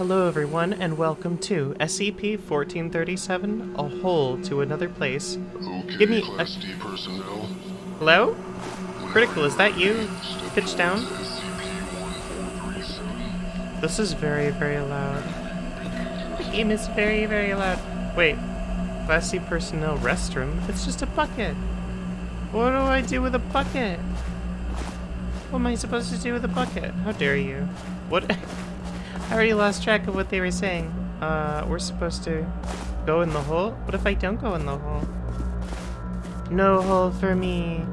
Hello, everyone, and welcome to SCP-1437, A Hole to Another Place. Okay, Give me a- Class D personnel. Hello? Critical, is that you? Pitch down? This is very, very loud. The game is very, very loud. Wait. Class C personnel restroom? It's just a bucket. What do I do with a bucket? What am I supposed to do with a bucket? How dare you? What? I already lost track of what they were saying. Uh, we're supposed to go in the hole? What if I don't go in the hole? No hole for me.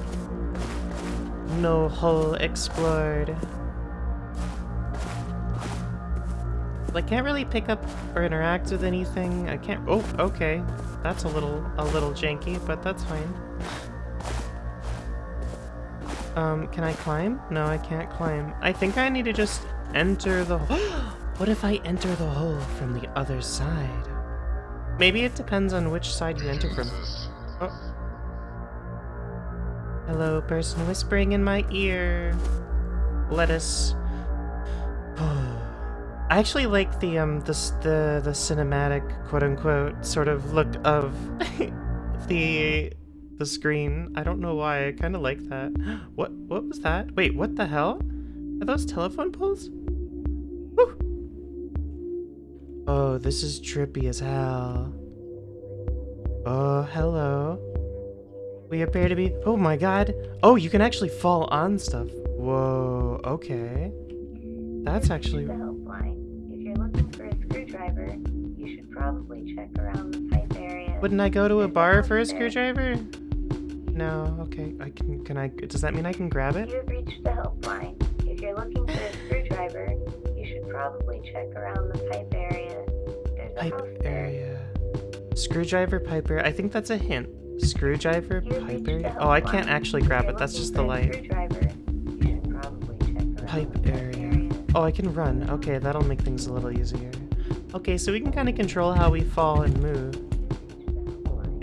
No hole explored. I can't really pick up or interact with anything. I can't. Oh, okay. That's a little a little janky, but that's fine. Um, can I climb? No, I can't climb. I think I need to just enter the. what if I enter the hole from the other side? Maybe it depends on which side you enter from. Oh. Hello, person whispering in my ear. Let us. I actually like the um the the the cinematic quote unquote sort of look of the the screen. I don't know why. I kind of like that. What what was that? Wait, what the hell? Are those telephone poles? Oh, this is trippy as hell. Oh, hello. We appear to be. Oh my god. Oh, you can actually fall on stuff. Whoa, okay. That's actually. the helpline. If you're looking for a screwdriver, you should probably check around the pipe area. Wouldn't I go to a bar for a screwdriver? No, okay. I can. Can I. Does that mean I can grab it? You have reached the helpline. If you're looking for a screwdriver, probably check around the pipe area. There's a Pipe area. Screwdriver, pipe area. I think that's a hint. Screwdriver, You pipe area. Oh, I can't actually grab it. That's just the light. Screwdriver, you should probably check around Pipe area. Oh, I can run. Okay, that'll make things a little easier. Okay, so we can kind of control how we fall and move.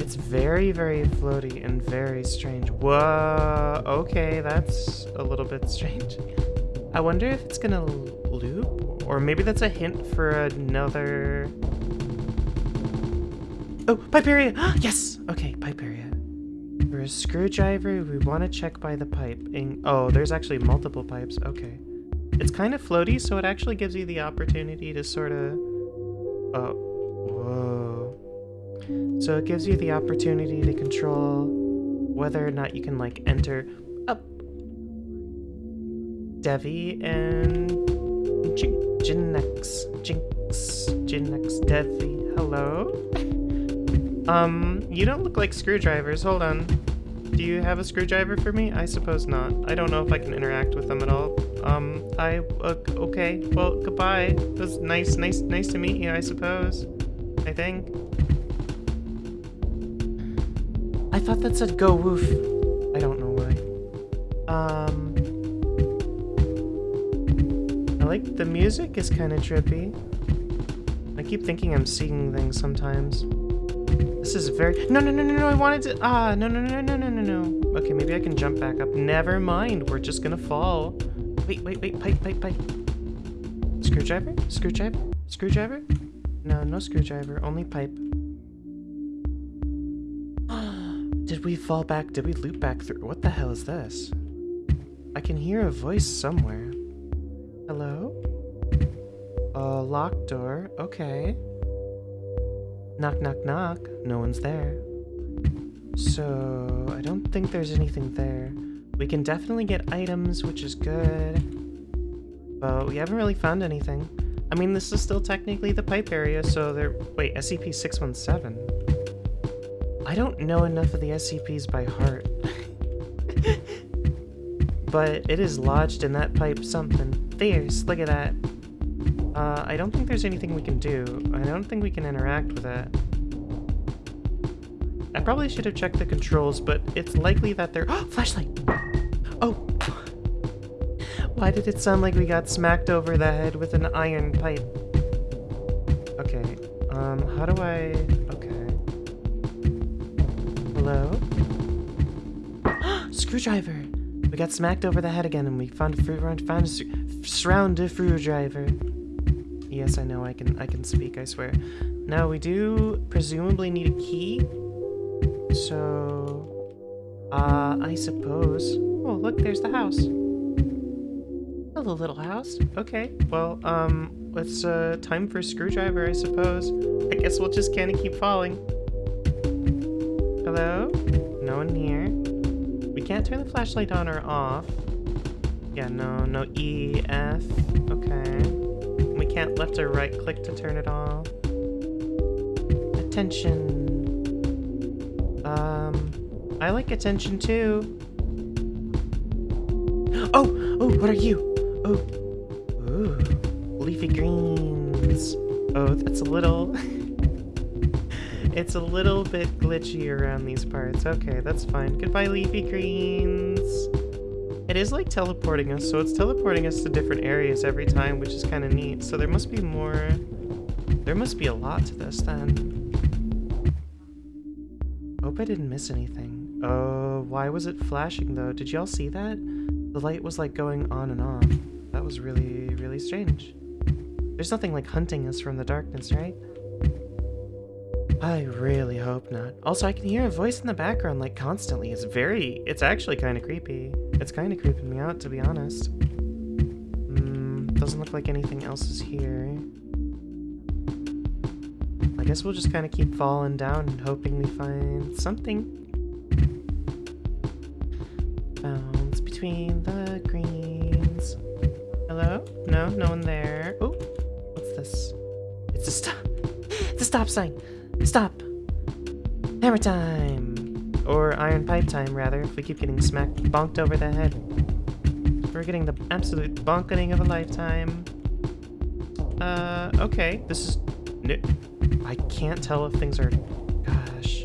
It's very, very floaty and very strange. Whoa, okay, that's a little bit strange. I wonder if it's gonna loop, or maybe that's a hint for another... Oh, pipe area! yes! Okay, pipe area. For a screwdriver, we want to check by the pipe. And, oh, there's actually multiple pipes. Okay. It's kind of floaty, so it actually gives you the opportunity to sort of... Oh, whoa. So it gives you the opportunity to control whether or not you can, like, enter up. Devi and Jin- Jinx. Jinx. Jinx. Devi. Hello? Um, you don't look like screwdrivers. Hold on. Do you have a screwdriver for me? I suppose not. I don't know if I can interact with them at all. Um, I, uh, okay. Well, goodbye. It was nice, nice, nice to meet you, I suppose. I think. I thought that said go woof. The music is kind of trippy. I keep thinking I'm seeing things sometimes. This is very- No, no, no, no, no, I wanted to- Ah, no, no, no, no, no, no, no. Okay, maybe I can jump back up. Never mind, we're just gonna fall. Wait, wait, wait, pipe, pipe, pipe. Screwdriver? Screwdriver? Screwdriver? No, no screwdriver, only pipe. Did we fall back? Did we loop back through? What the hell is this? I can hear a voice somewhere. Locked door. Okay. Knock, knock, knock. No one's there. So, I don't think there's anything there. We can definitely get items, which is good. But we haven't really found anything. I mean, this is still technically the pipe area, so there- Wait, SCP-617? I don't know enough of the SCPs by heart. but it is lodged in that pipe something. There's, look at that. Uh, I don't think there's anything we can do. I don't think we can interact with it. I probably should have checked the controls, but it's likely that they're- Flashlight! Oh! Why did it sound like we got smacked over the head with an iron pipe? Okay, um, how do I... Okay. Hello? Screwdriver! We got smacked over the head again and we found a found a surround a screwdriver. Yes, I know I can I can speak, I swear. Now we do presumably need a key. So uh I suppose. Oh look, there's the house. Hello little house. Okay. Well, um it's uh time for a screwdriver, I suppose. I guess we'll just kinda keep falling. Hello? No one here. We can't turn the flashlight on or off. Yeah, no, no E, F. Okay. Can't left or right click to turn it off. Attention. Um, I like attention too. Oh, oh, what are you? Oh, ooh, leafy greens. Oh, that's a little. it's a little bit glitchy around these parts. Okay, that's fine. Goodbye, leafy greens. It is like teleporting us, so it's teleporting us to different areas every time, which is kind of neat. So there must be more... There must be a lot to this, then. Hope I didn't miss anything. Oh, why was it flashing, though? Did y'all see that? The light was, like, going on and off. That was really, really strange. There's nothing like hunting us from the darkness, right? I really hope not. Also, I can hear a voice in the background, like, constantly. It's very... It's actually kind of creepy. It's kind of creeping me out, to be honest. Hmm, doesn't look like anything else is here. I guess we'll just kind of keep falling down and hoping we find something. Bounce between the greens. Hello? No, no one there. Oh, what's this? It's a stop. It's a stop sign. Stop. Hammer time. Or iron pipe time, rather, if we keep getting smacked, bonked over the head. We're getting the absolute bonketing of a lifetime. Uh, okay. This is... I can't tell if things are... Gosh.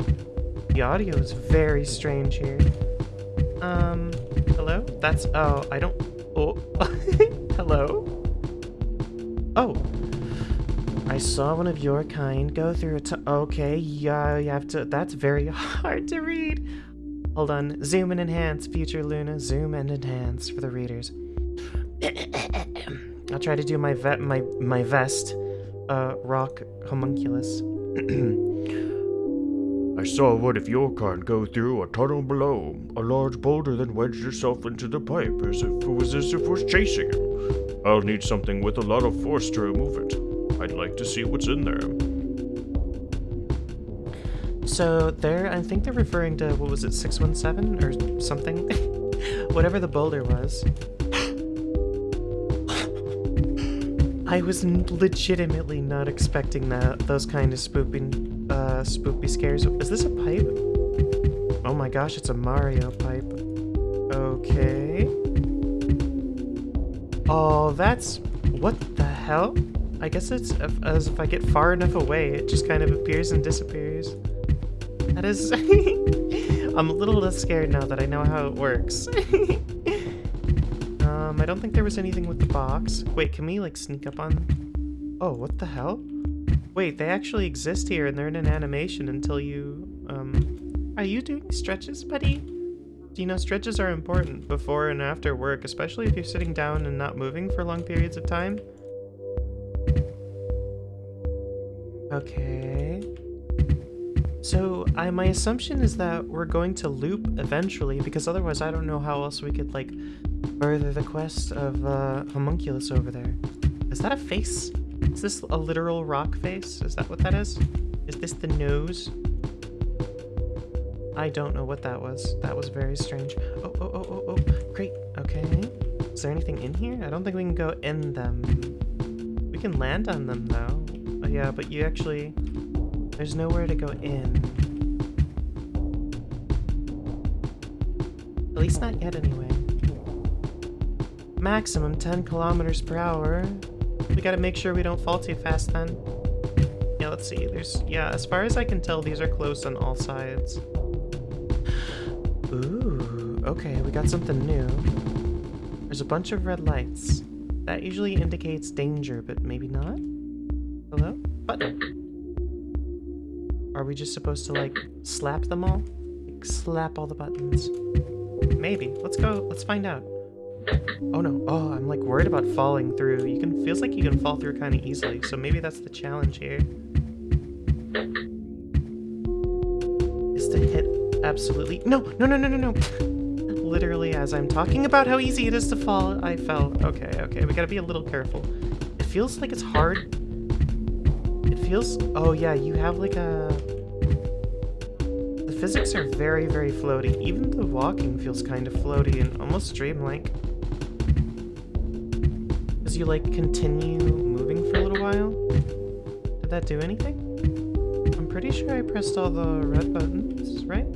The audio is very strange here. Um, hello? That's... Oh, I don't... Oh. hello? Oh. I saw one of your kind go through a t- Okay, yeah, you have to- that's very hard to read. Hold on. Zoom and enhance, future Luna. Zoom and enhance for the readers. I'll try to do my vet my my vest. Uh, rock homunculus. I saw one of your kind go through a tunnel below. A large boulder then wedged itself into the pipe as if it was as if it was chasing him. I'll need something with a lot of force to remove it. I'd like to see what's in there. So there, I think they're referring to, what was it, 617 or something? Whatever the boulder was. I was legitimately not expecting that, those kind of spooping, uh, spoopy scares. Is this a pipe? Oh my gosh, it's a Mario pipe. Okay. Oh, that's... What the hell? I guess it's as if I get far enough away, it just kind of appears and disappears. That is... I'm a little less scared now that I know how it works. um, I don't think there was anything with the box. Wait, can we, like, sneak up on... Oh, what the hell? Wait, they actually exist here and they're in an animation until you... Um... Are you doing stretches, buddy? You know stretches are important before and after work, especially if you're sitting down and not moving for long periods of time? Okay. So, I my assumption is that we're going to loop eventually, because otherwise I don't know how else we could, like, further the quest of uh, Homunculus over there. Is that a face? Is this a literal rock face? Is that what that is? Is this the nose? I don't know what that was. That was very strange. Oh, oh, oh, oh, oh, great. Okay. Is there anything in here? I don't think we can go in them. We can land on them, though. Yeah, but you actually... There's nowhere to go in. At least not yet, anyway. Maximum 10 kilometers per hour. We gotta make sure we don't fall too fast, then. Yeah, let's see. There's... Yeah, as far as I can tell, these are close on all sides. Ooh, okay, we got something new. There's a bunch of red lights. That usually indicates danger, but maybe not? Hello? Are we just supposed to, like, slap them all? Like, slap all the buttons? Maybe. Let's go. Let's find out. Oh no. Oh, I'm like worried about falling through. You can feels like you can fall through kind of easily. So maybe that's the challenge here. Is to hit absolutely No, no, no, no, no, no. Literally as I'm talking about how easy it is to fall, I fell. Okay, okay. We got to be a little careful. It feels like it's hard. It feels Oh yeah, you have like a the physics are very, very floaty. Even the walking feels kind of floaty and almost dreamlike as you like continue moving for a little while. Did that do anything? I'm pretty sure I pressed all the red buttons, right?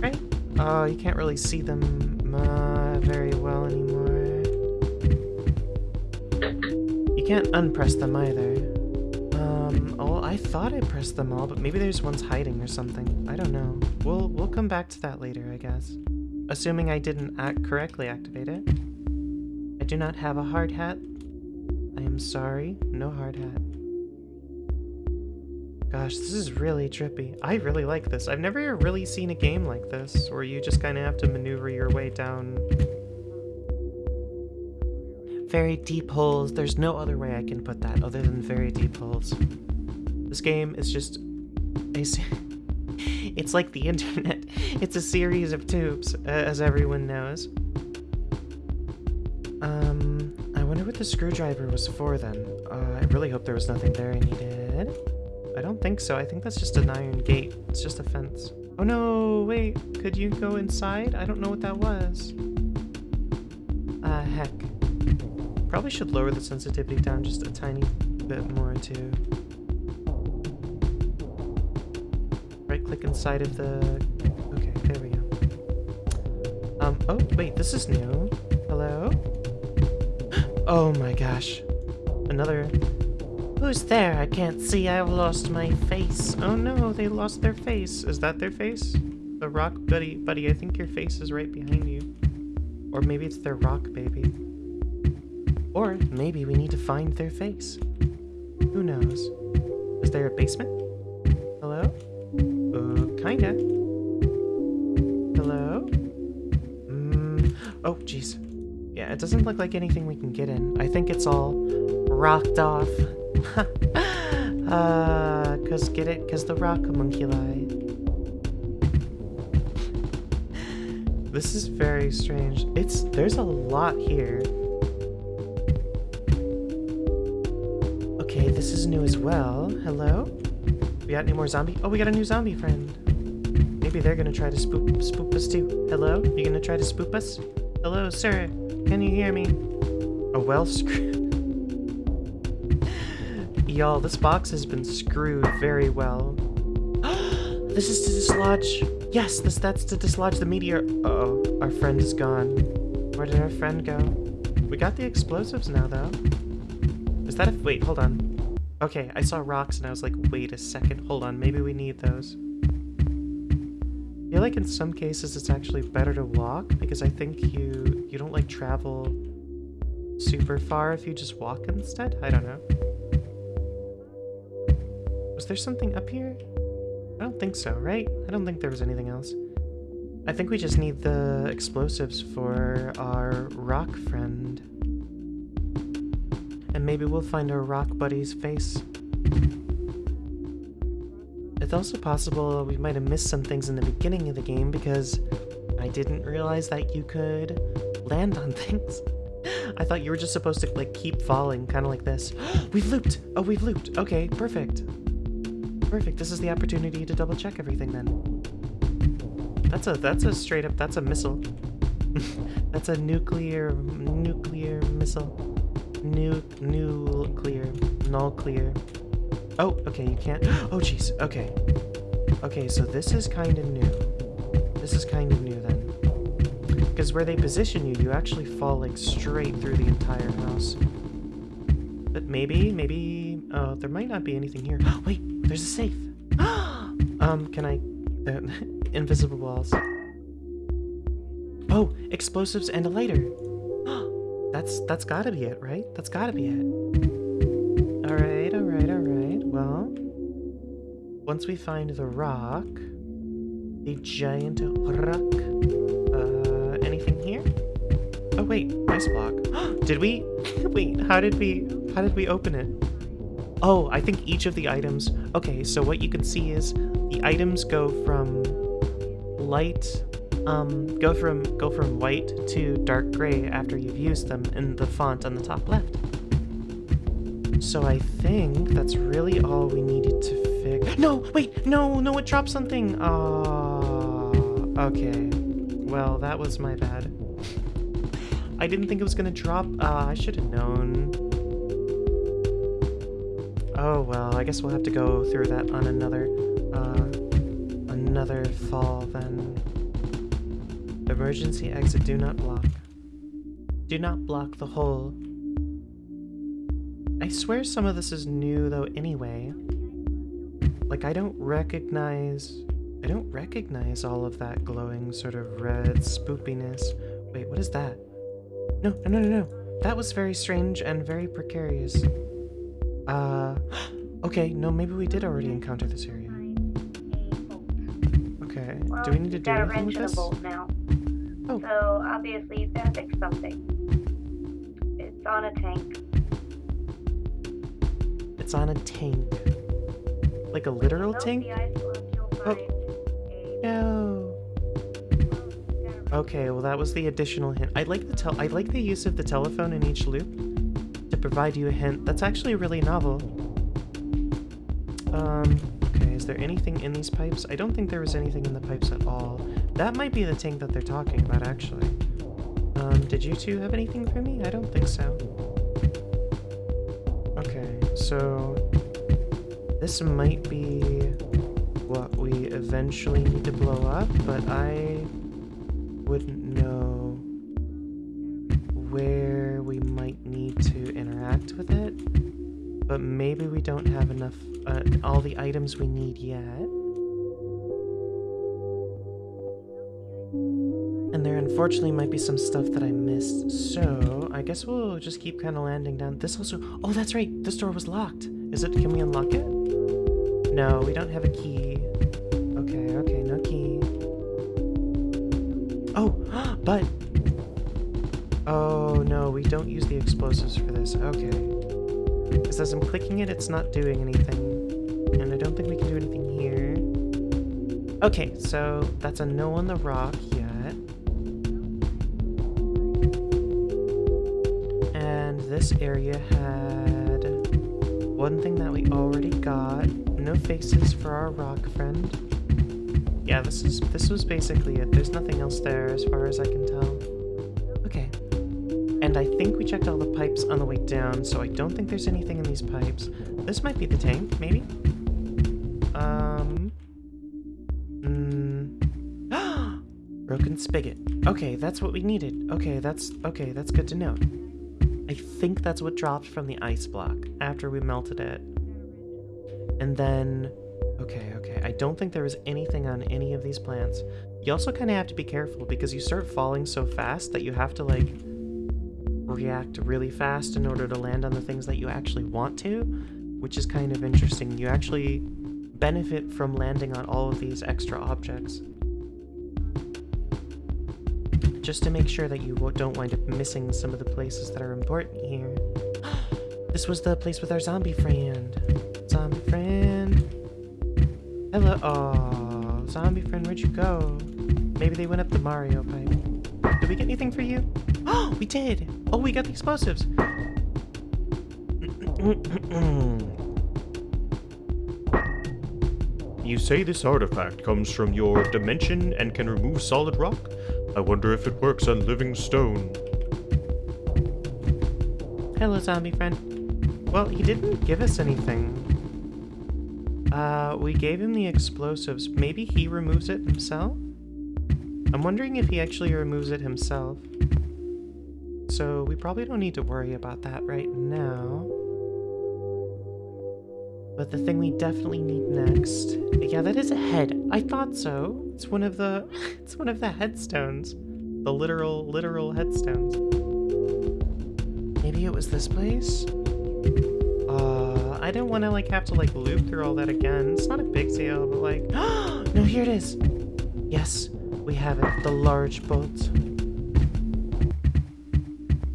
Right? Oh, you can't really see them uh, very well anymore. You can't unpress them either. I thought I pressed them all, but maybe there's ones hiding or something. I don't know. We'll, we'll come back to that later, I guess. Assuming I didn't act correctly activate it. I do not have a hard hat. I am sorry, no hard hat. Gosh, this is really trippy. I really like this. I've never really seen a game like this, where you just kind of have to maneuver your way down very deep holes. There's no other way I can put that other than very deep holes. This game is just it's like the internet. It's a series of tubes, as everyone knows. Um, I wonder what the screwdriver was for then. Uh, I really hope there was nothing there I needed. I don't think so. I think that's just an iron gate. It's just a fence. Oh no, wait. Could you go inside? I don't know what that was. Uh, heck. Probably should lower the sensitivity down just a tiny bit more too. Click inside of the... Okay, there we go. Um, oh, wait, this is new. Hello? Oh my gosh. Another... Who's there? I can't see. I've lost my face. Oh no, they lost their face. Is that their face? The rock buddy, buddy, I think your face is right behind you. Or maybe it's their rock baby. Or maybe we need to find their face. Who knows? Is there a basement? Kinda. Hello? Mm. Oh, jeez. Yeah, it doesn't look like anything we can get in. I think it's all rocked off. uh, cause get it? Cause the rock homunculi. this is very strange. It's, there's a lot here. Okay, this is new as well. Hello? We got any more zombie? Oh, we got a new zombie friend. Maybe they're gonna try to spook, spook us too. Hello? You gonna try to spook us? Hello, sir. Can you hear me? A well screwed. Y'all, this box has been screwed very well. this is to dislodge. Yes, this that's to dislodge the meteor. Uh oh, our friend is gone. Where did our friend go? We got the explosives now, though. Is that a wait? Hold on. Okay, I saw rocks and I was like, wait a second. Hold on, maybe we need those. Feel like in some cases it's actually better to walk because I think you you don't like travel super far if you just walk instead. I don't know. Was there something up here? I don't think so, right? I don't think there was anything else. I think we just need the explosives for our rock friend. And maybe we'll find our rock buddy's face. It's also possible we might have missed some things in the beginning of the game because I didn't realize that you could land on things. I thought you were just supposed to like keep falling, kind of like this. we've looped! Oh, we've looped. Okay, perfect. Perfect. This is the opportunity to double check everything then. That's a that's a straight up that's a missile. that's a nuclear nuclear missile. New nuclear null clear. Oh, okay, you can't. Oh, jeez. Okay. Okay, so this is kind of new. This is kind of new then. Because where they position you, you actually fall like straight through the entire house. But maybe, maybe... Oh, there might not be anything here. Wait, there's a safe. um, can I... Uh, invisible walls. Oh, explosives and a lighter. that's that's gotta be it, right? That's gotta be it. Once we find the rock, the giant rock, uh, anything here? Oh wait, ice block. did we? wait, how did we? How did we open it? Oh, I think each of the items. Okay, so what you can see is the items go from light, um, go from go from white to dark gray after you've used them in the font on the top left. So I think that's really all we needed to. No, wait, no, no, it dropped something. Oh, okay. Well, that was my bad. I didn't think it was gonna drop. Uh, I should have known. Oh well, I guess we'll have to go through that on another, uh, another fall then. Emergency exit, do not block. Do not block the hole. I swear some of this is new though anyway. Like I don't recognize... I don't recognize all of that glowing sort of red spoopiness. Wait, what is that? No, no, no, no. That was very strange and very precarious. Uh, okay, no, maybe we did already encounter this area. Okay, Well, do we need to do anything with wrench and a this? now. Oh. So obviously you've got to fix something. It's on a tank. It's on a tank. Like a literal tank? the ice block, you'll Oh. No. Okay, well that was the additional hint. I like the tel- I like the use of the telephone in each loop to provide you a hint. That's actually really novel. Um, okay, is there anything in these pipes? I don't think there was anything in the pipes at all. That might be the tank that they're talking about, actually. Um, did you two have anything for me? I don't think so. Okay, so this might be what we eventually need to blow up, but I wouldn't know where we might need to interact with it. But maybe we don't have enough, uh, all the items we need yet. And there unfortunately might be some stuff that I missed, so I guess we'll just keep kind of landing down. This also, oh that's right, this door was locked. Is it, can we unlock it? No, we don't have a key. Okay, okay, no key. Oh, but... Oh no, we don't use the explosives for this. Okay. Because as I'm clicking it, it's not doing anything. And I don't think we can do anything here. Okay, so that's a no on the rock yet. And this area had one thing that we already got. No faces for our rock friend. Yeah, this is this was basically it. There's nothing else there as far as I can tell. Okay. And I think we checked all the pipes on the way down, so I don't think there's anything in these pipes. This might be the tank, maybe? Um... Mm. Broken spigot. Okay, that's what we needed. Okay, that's... Okay, that's good to know. I think that's what dropped from the ice block after we melted it. And then... Okay, okay. I don't think there was anything on any of these plants. You also kind of have to be careful because you start falling so fast that you have to, like, react really fast in order to land on the things that you actually want to, which is kind of interesting. You actually benefit from landing on all of these extra objects. Just to make sure that you don't wind up missing some of the places that are important here. this was the place with our zombie friend. Zombie friend. Hello. Oh, zombie friend, where'd you go? Maybe they went up the Mario pipe. Did we get anything for you? Oh, we did. Oh, we got the explosives. You say this artifact comes from your dimension and can remove solid rock? I wonder if it works on living stone. Hello, zombie friend. Well, he didn't give us anything. Uh, we gave him the explosives. Maybe he removes it himself? I'm wondering if he actually removes it himself. So we probably don't need to worry about that right now. But the thing we definitely need next... Yeah, that is a head. I thought so. It's one of the... It's one of the headstones. The literal, literal headstones. Maybe it was this place? I don't want to, like, have to, like, loop through all that again. It's not a big deal, but, like... no, here it is! Yes, we have it. The large bolt.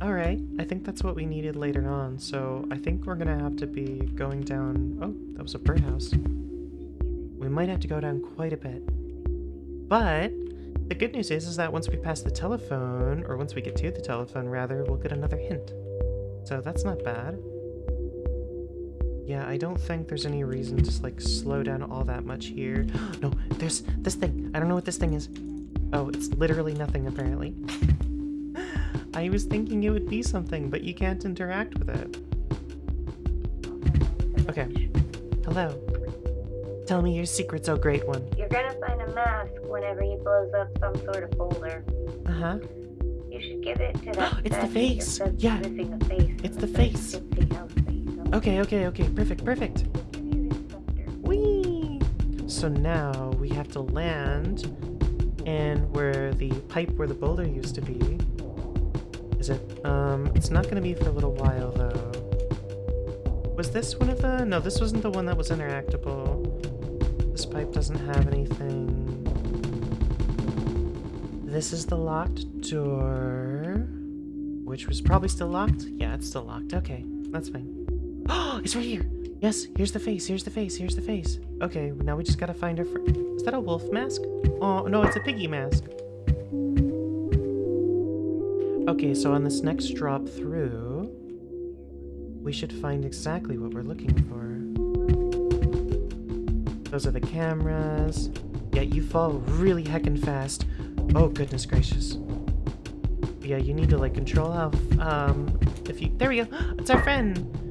Alright, I think that's what we needed later on, so I think we're gonna have to be going down... Oh, that was a birdhouse. We might have to go down quite a bit. But, the good news is, is that once we pass the telephone, or once we get to the telephone, rather, we'll get another hint. So that's not bad. Yeah, I don't think there's any reason to, like, slow down all that much here. no, there's this thing. I don't know what this thing is. Oh, it's literally nothing, apparently. I was thinking it would be something, but you can't interact with it. Okay. Hello. Tell me your secret's oh great one. You're gonna find a mask whenever he blows up some sort of boulder. Uh-huh. You should give it to that It's the face. Yeah. face. It's the face. Okay, okay, okay. Perfect, perfect. Whee! So now we have to land in where the pipe where the boulder used to be. Is it? Um, it's not gonna be for a little while though. Was this one of the? No, this wasn't the one that was interactable. This pipe doesn't have anything. This is the locked door. Which was probably still locked? Yeah, it's still locked. Okay, that's fine. It's right here. Yes, here's the face. Here's the face. Here's the face. Okay, now we just gotta find her. Fr- Is that a wolf mask? Oh no, it's a piggy mask. Okay, so on this next drop through, we should find exactly what we're looking for. Those are the cameras. Yeah, you fall really heckin' fast. Oh goodness gracious. Yeah, you need to like control how. Um, if you there we go. It's our friend.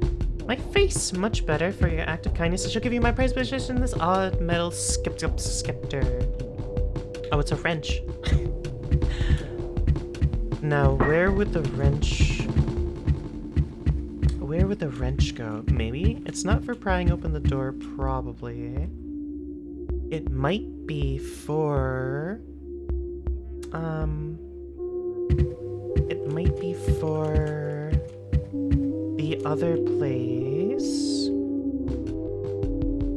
My face much better for your act of kindness. I shall give you my prize possession. This odd metal skip scepter. Oh, it's a wrench. now, where would the wrench? Where would the wrench go? Maybe it's not for prying open the door. Probably. It might be for. Um. It might be for the other place.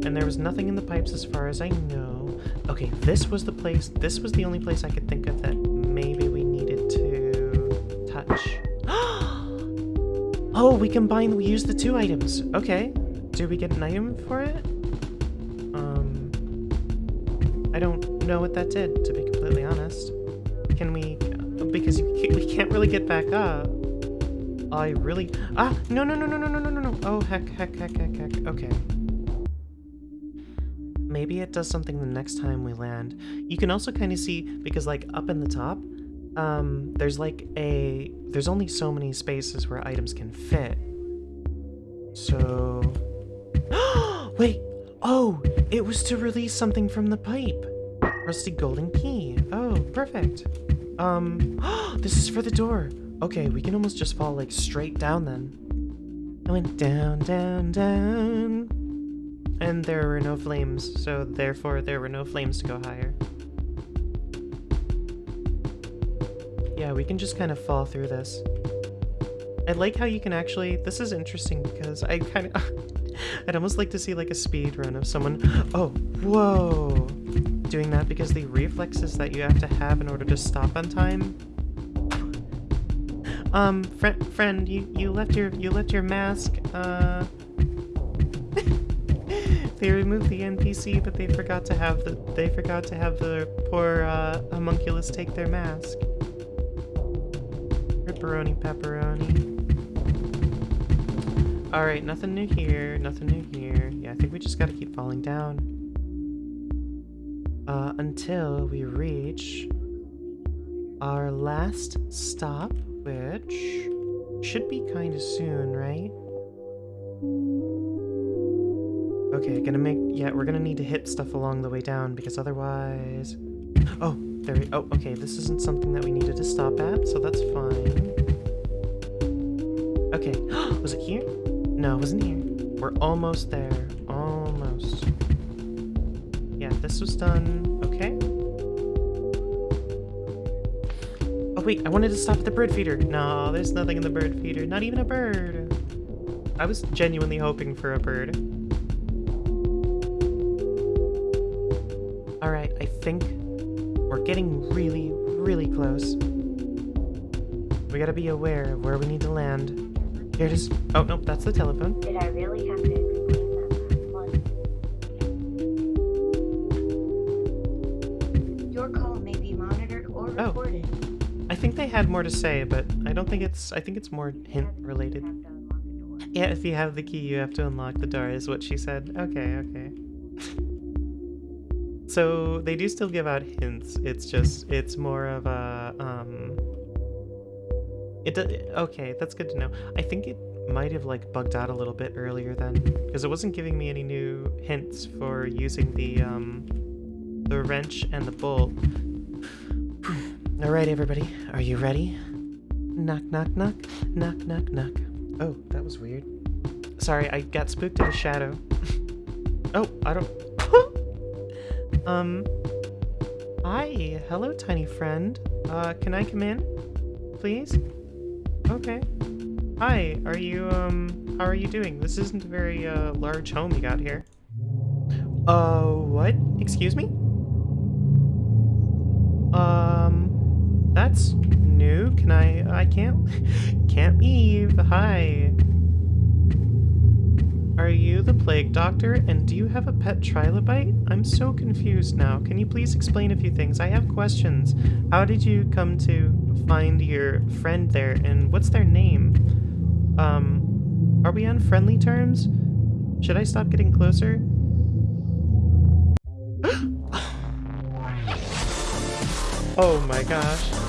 And there was nothing in the pipes as far as I know. Okay, this was the place, this was the only place I could think of that maybe we needed to touch. oh, we combine, we use the two items. Okay. Do we get an item for it? Um, I don't know what that did, to be completely honest. Can we, because we can't really get back up. I really, ah, no, no, no, no, no, no, no, no, no. Oh, heck, heck, heck, heck, heck. Okay. Maybe it does something the next time we land. You can also kind of see, because like up in the top, um, there's like a, there's only so many spaces where items can fit. So, wait, oh, it was to release something from the pipe. Rusty golden key. Oh, perfect. Um, this is for the door. Okay, we can almost just fall like straight down then. I went down, down, down. And there were no flames, so therefore there were no flames to go higher. Yeah, we can just kind of fall through this. I like how you can actually, this is interesting because I kind of, I'd almost like to see like a speed run of someone, oh, whoa, doing that because the reflexes that you have to have in order to stop on time. Um, friend, friend, you, you left your, you left your mask, uh, they removed the NPC, but they forgot to have the, they forgot to have the poor, uh, homunculus take their mask. Ripperoni pepperoni. Alright, nothing new here, nothing new here. Yeah, I think we just gotta keep falling down. Uh, until we reach our last stop, which should be kind of soon, right? Okay, gonna make, yeah, we're gonna need to hit stuff along the way down because otherwise... Oh, there we, oh, okay, this isn't something that we needed to stop at, so that's fine. Okay, was it here? No, it wasn't here. We're almost there, almost. Yeah, this was done, Oh wait, I wanted to stop at the bird feeder. No, there's nothing in the bird feeder, not even a bird. I was genuinely hoping for a bird. Alright, I think we're getting really, really close. We gotta be aware of where we need to land. Here it is. Oh, no, that's the telephone. Did I really have to think they had more to say, but I don't think it's, I think it's more hint related. Yeah, if you have the key, you have to unlock the door, is what she said. Okay, okay. so they do still give out hints. It's just, it's more of a, um. It do, okay, that's good to know. I think it might have like bugged out a little bit earlier then, because it wasn't giving me any new hints for using the um, the wrench and the bolt. All right, everybody, are you ready? Knock, knock, knock, knock, knock, knock. Oh, that was weird. Sorry, I got spooked at a shadow. oh, I don't. um. Hi, hello, tiny friend. Uh, can I come in, please? Okay. Hi, are you um? How are you doing? This isn't a very uh large home you got here. Uh, what? Excuse me? Um, that's new. Can I? I can't. Can't leave. Hi. Are you the plague doctor? And do you have a pet trilobite? I'm so confused now. Can you please explain a few things? I have questions. How did you come to find your friend there? And what's their name? Um, are we on friendly terms? Should I stop getting closer? oh my gosh.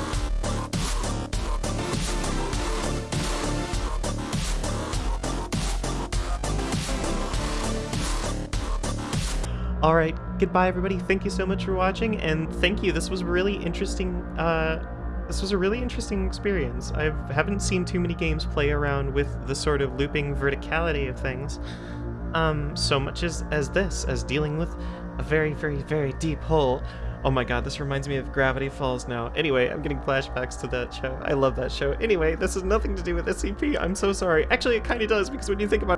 All right, goodbye everybody. Thank you so much for watching and thank you. This was really interesting uh this was a really interesting experience. I haven't seen too many games play around with the sort of looping verticality of things. Um so much as as this as dealing with a very very very deep hole. Oh my god, this reminds me of Gravity Falls now. Anyway, I'm getting flashbacks to that show. I love that show. Anyway, this has nothing to do with SCP. I'm so sorry. Actually, it kind of does because when you think about